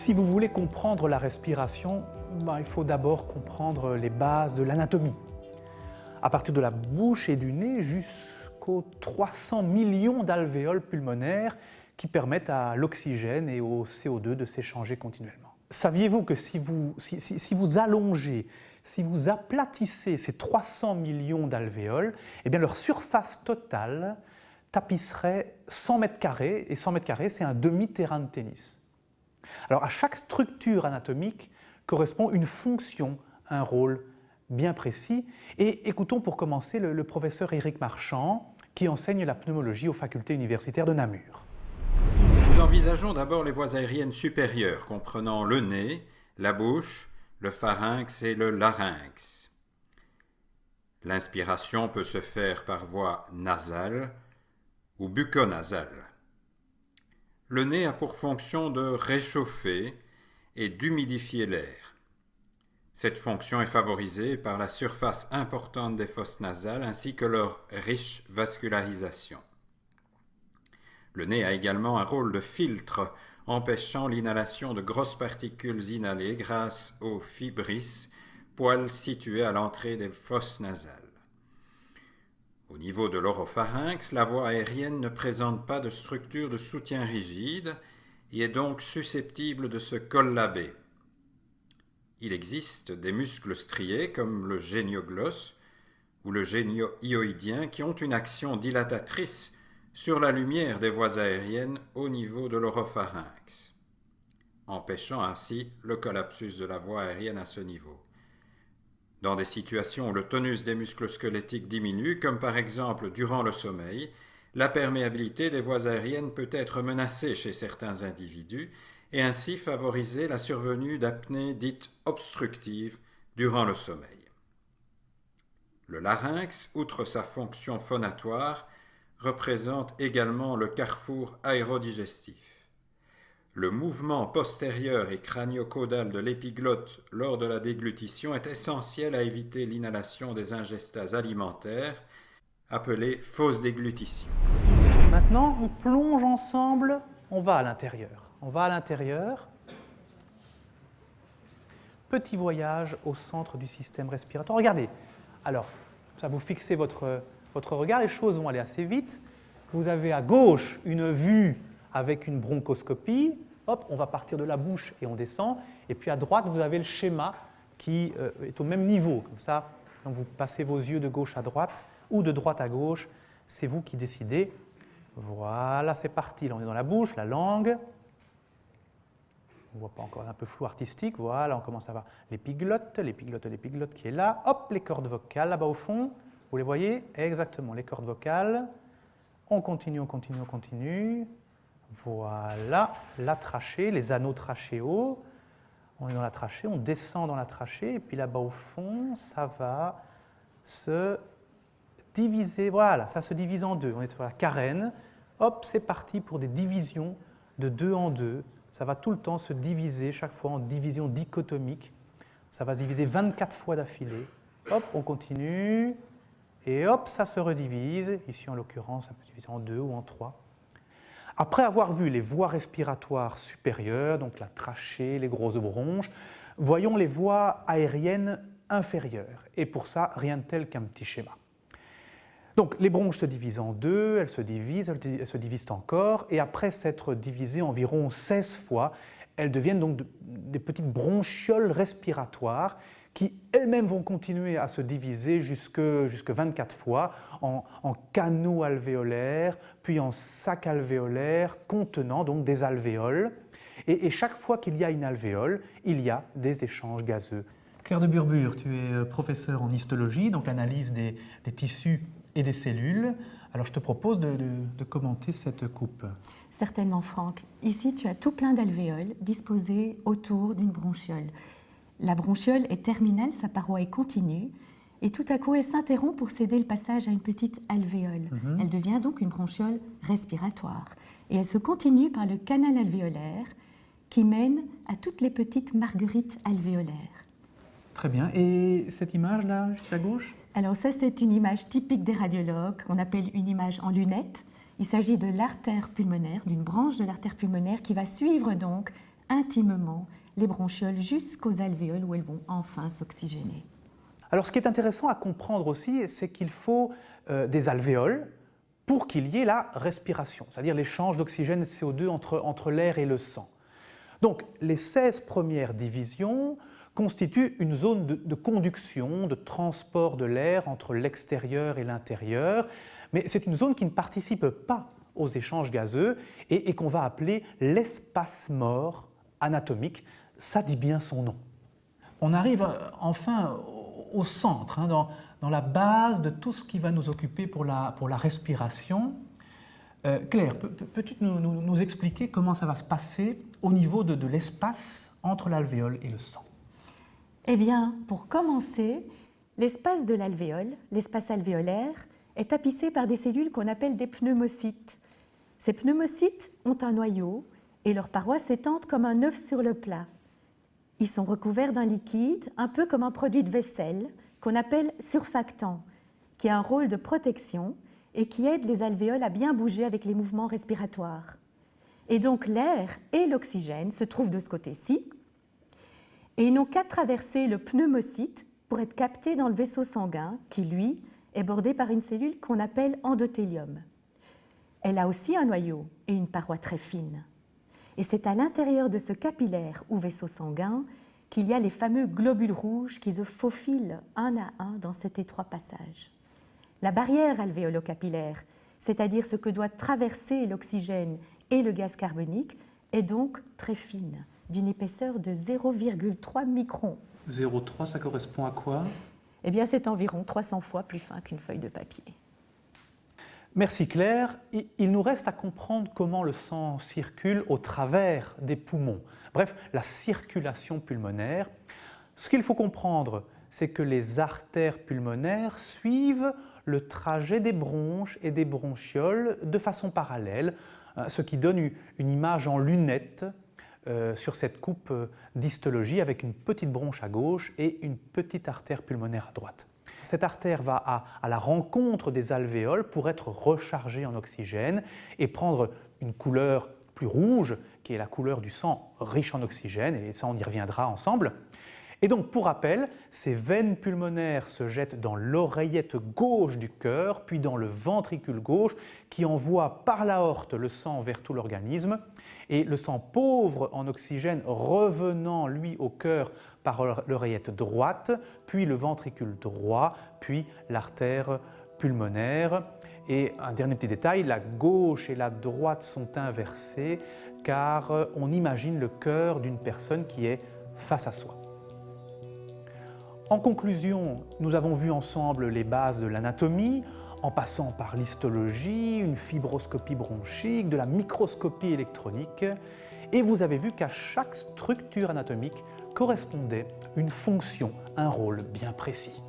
Si vous voulez comprendre la respiration, ben, il faut d'abord comprendre les bases de l'anatomie. À partir de la bouche et du nez jusqu'aux 300 millions d'alvéoles pulmonaires qui permettent à l'oxygène et au CO2 de s'échanger continuellement. Saviez-vous que si vous, allongez, si vous aplatissez ces 300 millions d'alvéoles, eh leur surface totale tapisserait 100 mètres carrés, et 100 mètres carrés, c'est un demi-terrain de tennis. Alors à chaque structure anatomique correspond une fonction, un rôle bien précis. Et écoutons pour commencer le, professeur Éric Marchand qui enseigne la pneumologie aux facultés universitaires de Namur. Nous envisageons d'abord les voies aériennes supérieures comprenant le nez, la bouche, le pharynx et le larynx. L'inspiration peut se faire par voie nasale ou bucco-nasale. Le nez a pour fonction de réchauffer et d'humidifier l'air. Cette fonction est favorisée par la surface importante des fosses nasales ainsi que leur riche vascularisation. Le nez a également un rôle de filtre empêchant l'inhalation de grosses particules inhalées grâce aux fibris, poils situés à l'entrée des fosses nasales. Au niveau de l'oropharynx, la voie aérienne ne présente pas de structure de soutien rigide et est donc susceptible de se collaber. Il existe des muscles striés comme le génioglosse ou le génio-hyoïdien qui ont une action dilatatrice sur la lumière des voies aériennes au niveau de l'oropharynx, empêchant ainsi le collapsus de la voie aérienne à ce niveau. Dans des situations où le tonus des muscles squelettiques diminue, comme par exemple durant le sommeil, la perméabilité des voies aériennes peut être menacée chez certains individus et ainsi favoriser la survenue d'apnées dites obstructives durant le sommeil. Le larynx, outre sa fonction phonatoire, représente également le carrefour aérodigestif. Le mouvement postérieur et crânio-caudal de l'épiglotte lors de la déglutition est essentiel à éviter l'inhalation des ingestats alimentaires, appelées fausses déglutition. Maintenant, on plonge ensemble, on va à l'intérieur. On va à l'intérieur. Petit voyage au centre du système respiratoire. Regardez, alors, ça vous fixez votre, votre regard, les choses vont aller assez vite. Vous avez à gauche une vue avec une bronchoscopie. Hop, on va partir de la bouche et on descend. Et puis à droite, vous avez le schéma qui euh, est au même niveau. Comme ça, vous passez vos yeux de gauche à droite ou de droite à gauche, c'est vous qui décidez. Voilà, c'est parti. Là, on est dans la bouche, la langue. On ne voit pas encore un peu flou artistique. Voilà, on commence à voir l'épiglotte, l'épiglotte, l'épiglotte qui est là. Hop, les cordes vocales là-bas au fond. Vous les voyez Exactement, les cordes vocales. On continue, on continue, on continue. Voilà, la trachée, les anneaux trachéaux. On est dans la trachée, on descend dans la trachée, et puis là-bas au fond, ça va se diviser. Voilà, ça se divise en deux. On est sur la carène. Hop, c'est parti pour des divisions de deux en deux. Ça va tout le temps se diviser, chaque fois en division dichotomique. Ça va se diviser 24 fois d'affilée. Hop, on continue. Et hop, ça se redivise. Ici, en l'occurrence, ça peut se diviser en deux ou en trois. Après avoir vu les voies respiratoires supérieures, donc la trachée, les grosses bronches, voyons les voies aériennes inférieures. Et pour ça, rien de tel qu'un petit schéma. Donc les bronches se divisent en deux, elles se divisent, elles se divisent encore, et après s'être divisées environ 16 fois, elles deviennent donc des petites bronchioles respiratoires qui elles-mêmes vont continuer à se diviser jusque, jusque 24 fois en, canaux alvéolaires, puis en sacs alvéolaires contenant donc des alvéoles. Et, chaque fois qu'il y a une alvéole, il y a des échanges gazeux. Claire de Burbure, tu es euh, professeur en histologie, donc analyse des, tissus et des cellules. Alors je te propose de, de commenter cette coupe. Certainement Franck. Ici tu as tout plein d'alvéoles disposées autour d'une bronchiole. La bronchiole est terminale, sa paroi est continue, et tout à coup elle s'interrompt pour céder le passage à une petite alvéole. Mhm. Elle devient donc une bronchiole respiratoire. Et elle se continue par le canal alvéolaire qui mène à toutes les petites marguerites alvéolaires. Très bien. Et cette image-là, juste à gauche? Alors ça, c'est une image typique des radiologues qu'on appelle une image en lunettes. Il s'agit de l'artère pulmonaire, d'une branche de l'artère pulmonaire qui va suivre donc intimement les bronchioles jusqu'aux alvéoles où elles vont enfin s'oxygéner. Alors ce qui est intéressant à comprendre aussi, c'est qu'il faut euh, des alvéoles pour qu'il y ait la respiration, c'est-à-dire l'échange d'oxygène et de CO2 entre, l'air et le sang. Donc les 16 premières divisions constituent une zone de, conduction, de transport de l'air entre l'extérieur et l'intérieur, mais c'est une zone qui ne participe pas aux échanges gazeux et, qu'on va appeler l'espace mort anatomique. Ça dit bien son nom. On arrive euh, enfin au centre, hein, dans, la base de tout ce qui va nous occuper pour la, pour la respiration. Euh, Claire, peux-tu nous, expliquer comment ça va se passer au niveau de, de l'espace entre l'alvéole et le sang? Eh bien, pour commencer, l'espace de l'alvéole, l'espace alvéolaire, est tapissé par des cellules qu'on appelle des pneumocytes. Ces pneumocytes ont un noyau et leurs parois s'étendent comme un œuf sur le plat. Ils sont recouverts d'un liquide, un peu comme un produit de vaisselle, qu'on appelle surfactant, qui a un rôle de protection et qui aide les alvéoles à bien bouger avec les mouvements respiratoires. Et donc l'air et l'oxygène se trouvent de ce côté-ci, et ils n'ont qu'à traverser le pneumocyte pour être captés dans le vaisseau sanguin, qui lui est bordé par une cellule qu'on appelle endothélium. Elle a aussi un noyau et une paroi très fine. Et c'est à l'intérieur de ce capillaire ou vaisseau sanguin qu'il y a les fameux globules rouges qui se faufilent un à un dans cet étroit passage. La barrière alvéolo-capillaire, c'est-à-dire ce que doit traverser l'oxygène et le gaz carbonique, est donc très fine, d'une épaisseur de 0,3 microns. 0,3, ça correspond à quoi? Eh bien, c'est environ 300 fois plus fin qu'une feuille de papier. Merci Claire. Il nous reste à comprendre comment le sang circule au travers des poumons. Bref, la circulation pulmonaire. Ce qu'il faut comprendre, c'est que les artères pulmonaires suivent le trajet des bronches et des bronchioles de façon parallèle, hein, ce qui donne une image en lunettes euh, sur cette coupe euh, d'histologie avec une petite bronche à gauche et une petite artère pulmonaire à droite. Cette artère va à, la rencontre des alvéoles pour être rechargée en oxygène et prendre une couleur plus rouge, qui est la couleur du sang riche en oxygène, et ça on y reviendra ensemble. Et donc, pour rappel, ces veines pulmonaires se jettent dans l'oreillette gauche du cœur, puis dans le ventricule gauche, qui envoie par l'aorte le sang vers tout l'organisme. Et le sang pauvre en oxygène revenant, lui, au cœur par l'oreillette droite, puis le ventricule droit, puis l'artère pulmonaire. Et un dernier petit détail, la gauche et la droite sont inversées car on imagine le cœur d'une personne qui est face à soi. En conclusion, nous avons vu ensemble les bases de l'anatomie, en passant par l'histologie, une fibroscopie bronchique, de la microscopie électronique, et vous avez vu qu'à chaque structure anatomique correspondait une fonction, un rôle bien précis.